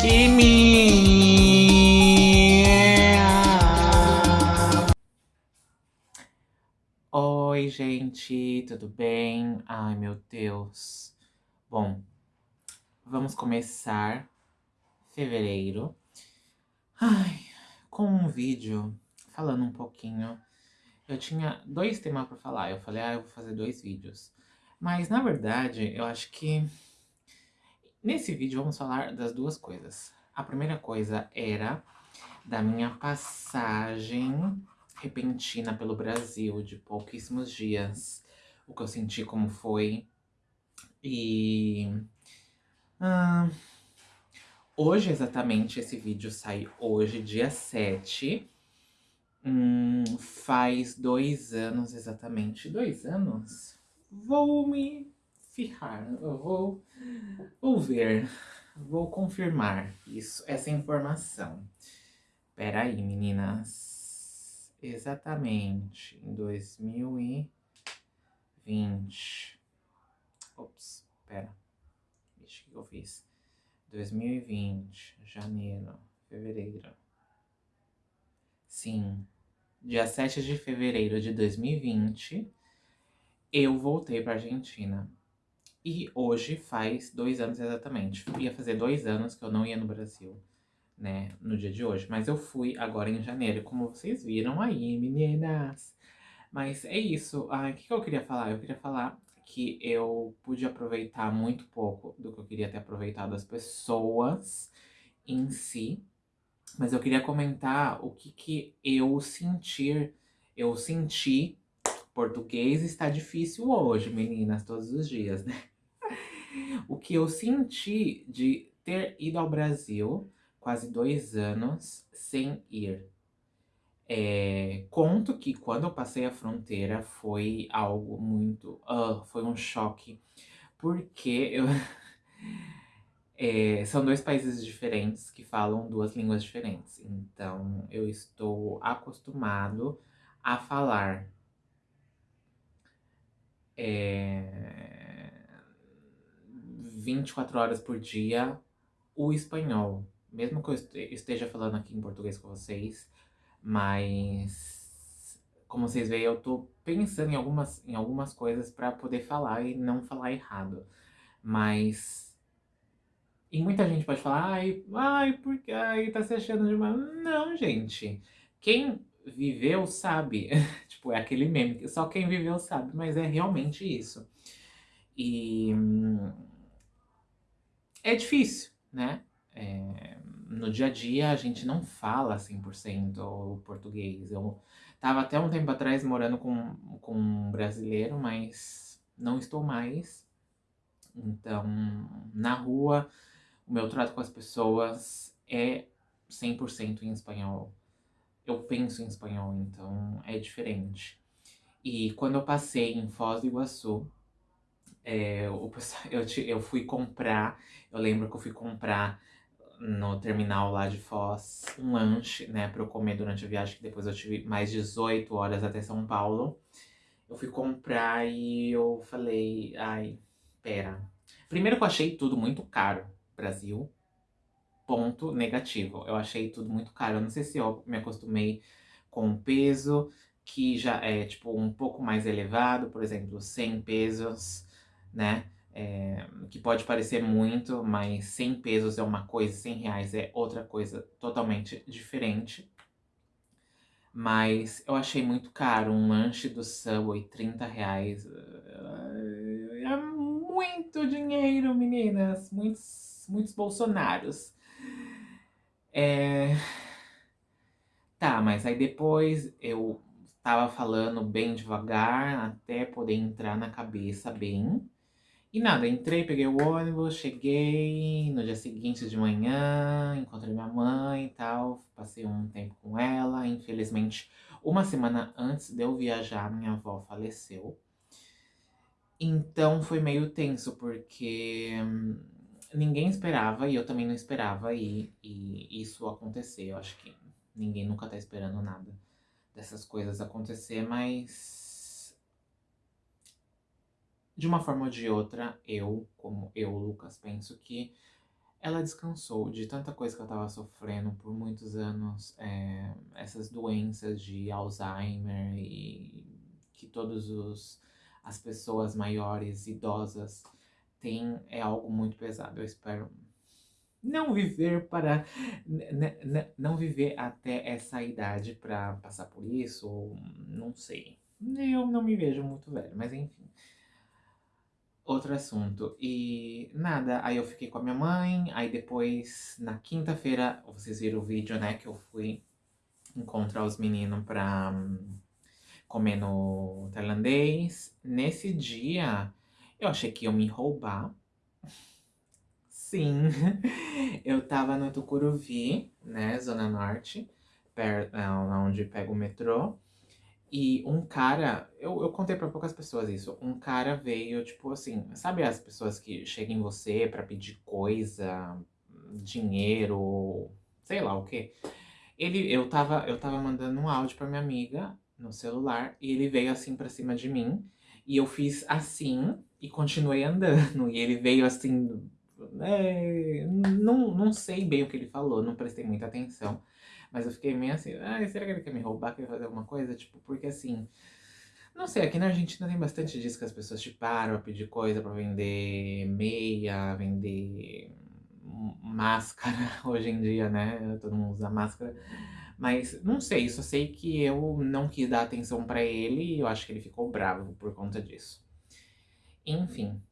Kimi! Oi, gente, tudo bem? Ai, meu Deus. Bom, vamos começar fevereiro. Ai, com um vídeo falando um pouquinho. Eu tinha dois temas para falar. Eu falei, ah, eu vou fazer dois vídeos. Mas, na verdade, eu acho que Nesse vídeo vamos falar das duas coisas. A primeira coisa era da minha passagem repentina pelo Brasil, de pouquíssimos dias. O que eu senti, como foi. E... Ah, hoje, exatamente, esse vídeo sai hoje, dia 7. Hum, faz dois anos, exatamente. Dois anos? Vou me firrar. Eu vou, vou ver. Vou confirmar isso, essa informação. Peraí, meninas. Exatamente. Em 2020. Ops, pera. Vixe, o que eu fiz? 2020, janeiro, fevereiro. Sim, dia 7 de fevereiro de 2020, eu voltei pra Argentina. E hoje faz dois anos exatamente. Ia fazer dois anos que eu não ia no Brasil, né? No dia de hoje. Mas eu fui agora em janeiro, como vocês viram aí, meninas. Mas é isso. Ah, o que, que eu queria falar? Eu queria falar que eu pude aproveitar muito pouco do que eu queria ter aproveitado as pessoas em si. Mas eu queria comentar o que, que eu sentir, eu senti. Português está difícil hoje, meninas, todos os dias, né? O que eu senti de ter ido ao Brasil quase dois anos sem ir. É, conto que quando eu passei a fronteira foi algo muito. Uh, foi um choque. Porque eu. é, são dois países diferentes que falam duas línguas diferentes. Então eu estou acostumado a falar. É, 24 horas por dia o espanhol. Mesmo que eu esteja falando aqui em português com vocês, mas como vocês veem, eu tô pensando em algumas, em algumas coisas para poder falar e não falar errado. Mas. E muita gente pode falar, ai, ai, porque ai, tá se achando demais. Não, gente. Quem viveu sabe. tipo, é aquele meme, só quem viveu sabe, mas é realmente isso. E é difícil, né? É, no dia a dia a gente não fala 100% o português. Eu tava até um tempo atrás morando com, com um brasileiro, mas não estou mais. Então, na rua, o meu trato com as pessoas é 100% em espanhol. Eu penso em espanhol, então é diferente. E quando eu passei em Foz do Iguaçu, é, o, eu, eu fui comprar, eu lembro que eu fui comprar no terminal lá de Foz um lanche, né, pra eu comer durante a viagem, que depois eu tive mais 18 horas até São Paulo. Eu fui comprar e eu falei, ai, pera. Primeiro que eu achei tudo muito caro, Brasil. Ponto negativo. Eu achei tudo muito caro. Eu não sei se eu me acostumei com o peso, que já é, tipo, um pouco mais elevado, por exemplo, 100 pesos né? É, que pode parecer muito, mas 100 pesos é uma coisa, 100 reais é outra coisa totalmente diferente. Mas eu achei muito caro, um lanche do Subway, 30 reais. É muito dinheiro, meninas. Muitos, muitos bolsonaros. É... Tá, mas aí depois eu tava falando bem devagar até poder entrar na cabeça bem. E nada, entrei, peguei o ônibus, cheguei no dia seguinte de manhã, encontrei minha mãe e tal, passei um tempo com ela. Infelizmente, uma semana antes de eu viajar, minha avó faleceu. Então foi meio tenso, porque hum, ninguém esperava e eu também não esperava e, e isso acontecer. Eu acho que ninguém nunca tá esperando nada dessas coisas acontecer, mas de uma forma ou de outra, eu, como eu, Lucas, penso que ela descansou de tanta coisa que eu estava sofrendo por muitos anos, eh, essas doenças de Alzheimer e que todos os as pessoas maiores, idosas têm, é algo muito pesado. Eu espero não viver para não viver até essa idade para passar por isso, ou não sei. Eu não me vejo muito velho, mas enfim. Outro assunto. E nada, aí eu fiquei com a minha mãe, aí depois, na quinta-feira, vocês viram o vídeo, né, que eu fui encontrar os meninos pra um, comer no tailandês. Nesse dia, eu achei que iam me roubar. Sim, eu tava no Tucuruvi, né, Zona Norte, perto, é, onde pego o metrô. E um cara, eu, eu contei pra poucas pessoas isso, um cara veio, tipo assim, sabe as pessoas que chegam em você pra pedir coisa, dinheiro, sei lá o quê? Ele, eu tava, eu tava mandando um áudio pra minha amiga no celular e ele veio assim pra cima de mim. E eu fiz assim e continuei andando. E ele veio assim, é, não, não sei bem o que ele falou, não prestei muita atenção. Mas eu fiquei meio assim, ah, será que ele quer me roubar, quer fazer alguma coisa? Tipo, porque assim, não sei, aqui na Argentina tem bastante disso que as pessoas te param a pedir coisa pra vender meia, vender máscara hoje em dia, né? Todo mundo usa máscara. Mas não sei, só sei que eu não quis dar atenção pra ele e eu acho que ele ficou bravo por conta disso. Enfim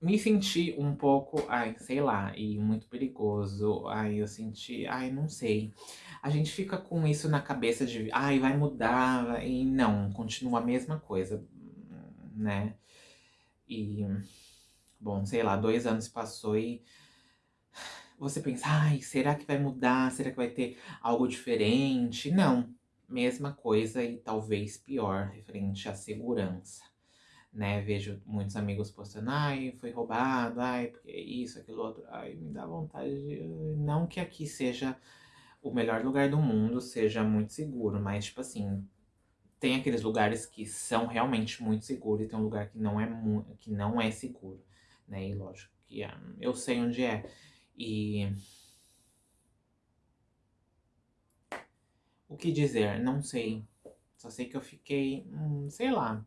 me senti um pouco, ai, sei lá, e muito perigoso. Ai, eu senti, ai, não sei. A gente fica com isso na cabeça de, ai, vai mudar, e não, continua a mesma coisa, né? E, bom, sei lá, dois anos passou e você pensa, ai, será que vai mudar? Será que vai ter algo diferente? Não, mesma coisa e talvez pior, referente à segurança né? Vejo muitos amigos postando, ai, foi roubado, ai, porque isso, aquilo outro. Ai, me dá vontade de... Não que aqui seja o melhor lugar do mundo, seja muito seguro, mas, tipo assim, tem aqueles lugares que são realmente muito seguros e tem um lugar que não é, que não é seguro, né? E lógico que é, eu sei onde é. E... O que dizer? Não sei. Só sei que eu fiquei, hum, sei lá.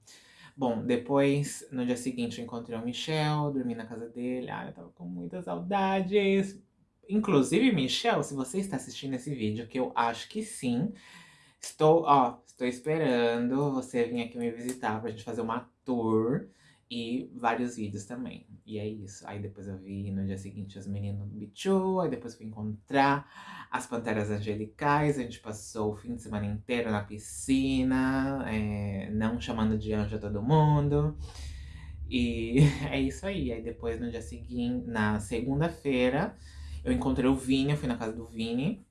Bom, depois, no dia seguinte, eu encontrei o Michel, dormi na casa dele. Ah, eu tava com muitas saudades. Inclusive, Michel, se você está assistindo esse vídeo, que eu acho que sim, estou, ó, estou esperando você vir aqui me visitar pra gente fazer uma tour e vários vídeos também. E é isso. Aí depois eu vi no dia seguinte os meninos do Bichu, aí depois fui encontrar as Panteras Angelicais, a gente passou o fim de semana inteiro na piscina, é, não chamando de anjo a todo mundo. E é isso aí. Aí depois no dia seguinte, na segunda-feira, eu encontrei o Vini, eu fui na casa do Vini.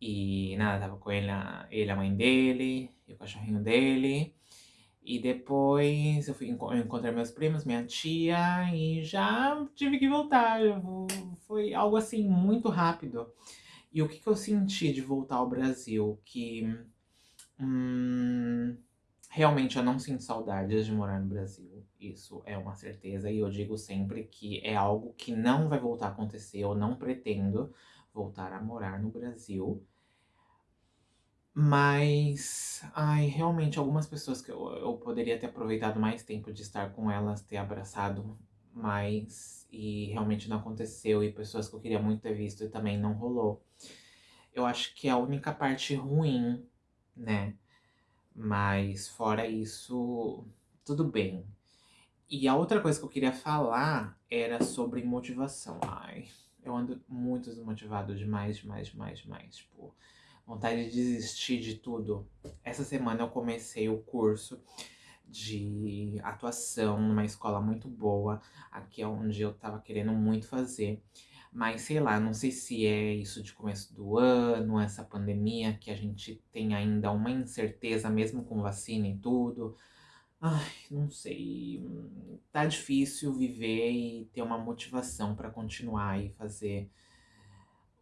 E nada, tava com ele, ele a mãe dele, e o cachorrinho dele. E depois eu, fui, eu encontrei meus primos, minha tia, e já tive que voltar. Foi algo assim, muito rápido. E o que, que eu senti de voltar ao Brasil? Que hum, realmente eu não sinto saudades de morar no Brasil. Isso é uma certeza. E eu digo sempre que é algo que não vai voltar a acontecer. Eu não pretendo voltar a morar no Brasil. Mas, ai, realmente, algumas pessoas que eu, eu poderia ter aproveitado mais tempo de estar com elas, ter abraçado mais, e realmente não aconteceu, e pessoas que eu queria muito ter visto e também não rolou. Eu acho que é a única parte ruim, né? Mas fora isso, tudo bem. E a outra coisa que eu queria falar era sobre motivação. Ai, eu ando muito desmotivado demais, demais, demais, demais. Tipo, vontade de desistir de tudo. Essa semana eu comecei o curso de atuação numa escola muito boa, aqui é onde eu tava querendo muito fazer. Mas sei lá, não sei se é isso de começo do ano, essa pandemia que a gente tem ainda uma incerteza, mesmo com vacina e tudo. Ai, não sei. Tá difícil viver e ter uma motivação para continuar e fazer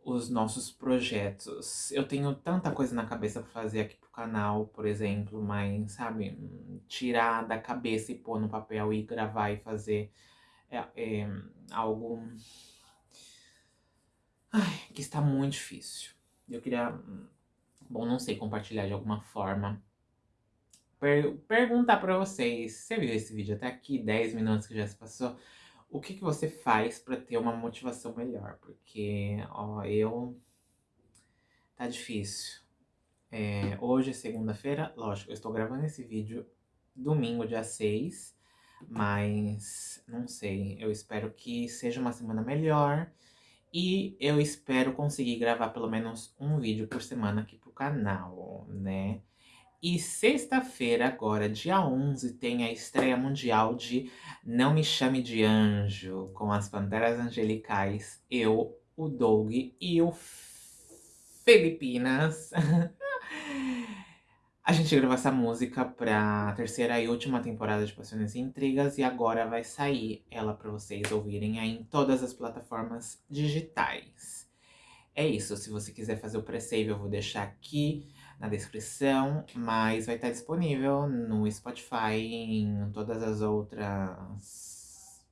os nossos projetos. Eu tenho tanta coisa na cabeça pra fazer aqui pro canal, por exemplo, mas, sabe, tirar da cabeça e pôr no papel e gravar e fazer é, é algo ai, que está muito difícil. Eu queria, bom, não sei, compartilhar de alguma forma. Per perguntar pra vocês, você viu esse vídeo até aqui, 10 minutos que já se passou? O que, que você faz pra ter uma motivação melhor? Porque, ó, eu... Tá difícil. É, hoje é segunda-feira, lógico, eu estou gravando esse vídeo domingo, dia 6, mas não sei, eu espero que seja uma semana melhor e eu espero conseguir gravar pelo menos um vídeo por semana aqui pro canal, né? E sexta-feira, agora, dia 11, tem a estreia mundial de Não Me Chame de Anjo, com as Panteras Angelicais, eu, o Doug e o Filipinas. A gente gravou essa música pra terceira e última temporada de Paixões e Intrigas e agora vai sair ela pra vocês ouvirem aí em todas as plataformas digitais. É isso, se você quiser fazer o pre-save eu vou deixar aqui na descrição, mas vai estar disponível no Spotify e em todas as outras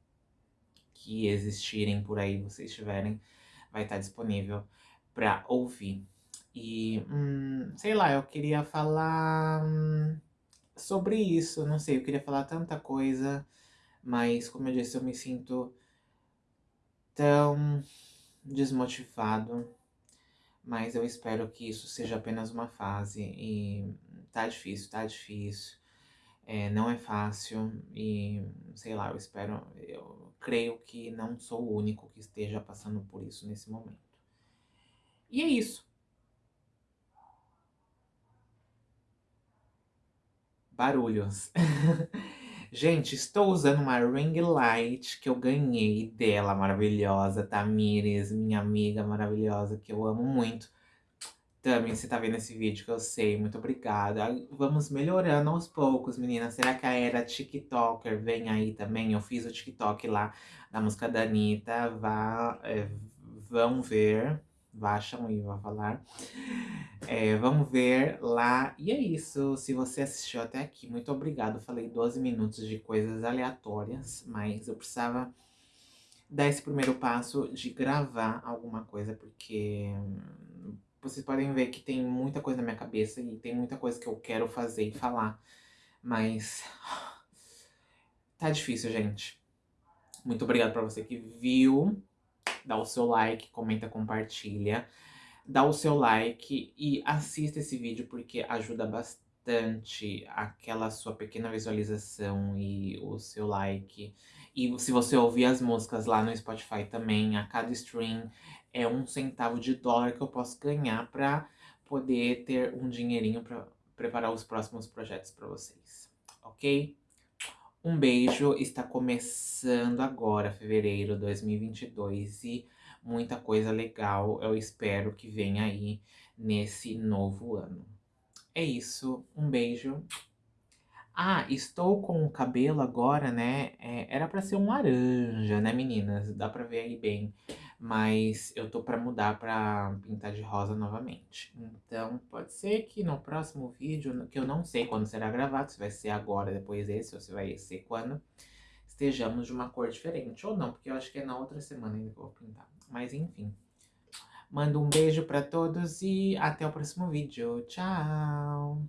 que existirem por aí, vocês tiverem, vai estar disponível pra ouvir. E, hum, sei lá, eu queria falar sobre isso, não sei, eu queria falar tanta coisa, mas como eu disse, eu me sinto tão desmotivado, mas eu espero que isso seja apenas uma fase e tá difícil, tá difícil, é, não é fácil e, sei lá, eu espero, eu creio que não sou o único que esteja passando por isso nesse momento. E é isso. barulhos. Gente, estou usando uma ring light que eu ganhei dela, maravilhosa, Tamires, minha amiga maravilhosa, que eu amo muito. Tami, você tá vendo esse vídeo que eu sei, muito obrigada. Vamos melhorando aos poucos, meninas. Será que a era TikToker vem aí também? Eu fiz o TikTok lá da música da Anitta, vá, é, vão ver. Baixam aí, vou falar. É, vamos ver lá. E é isso. Se você assistiu até aqui, muito obrigado. Falei 12 minutos de coisas aleatórias, mas eu precisava dar esse primeiro passo de gravar alguma coisa, porque vocês podem ver que tem muita coisa na minha cabeça e tem muita coisa que eu quero fazer e falar, mas tá difícil, gente. Muito obrigado pra você que viu dá o seu like, comenta, compartilha. Dá o seu like e assista esse vídeo porque ajuda bastante aquela sua pequena visualização e o seu like. E se você ouvir as músicas lá no Spotify também, a cada stream é um centavo de dólar que eu posso ganhar para poder ter um dinheirinho para preparar os próximos projetos para vocês, ok? Um beijo, está começando agora, fevereiro de 2022, e muita coisa legal eu espero que venha aí nesse novo ano. É isso, um beijo. Ah, estou com o cabelo agora, né? É, era pra ser um laranja, né, meninas? Dá pra ver aí bem. Mas eu tô pra mudar pra pintar de rosa novamente. Então, pode ser que no próximo vídeo, que eu não sei quando será gravado, se vai ser agora, depois desse, ou se vai ser quando, estejamos de uma cor diferente. Ou não, porque eu acho que é na outra semana ainda que eu vou pintar. Mas enfim. Mando um beijo pra todos e até o próximo vídeo. Tchau!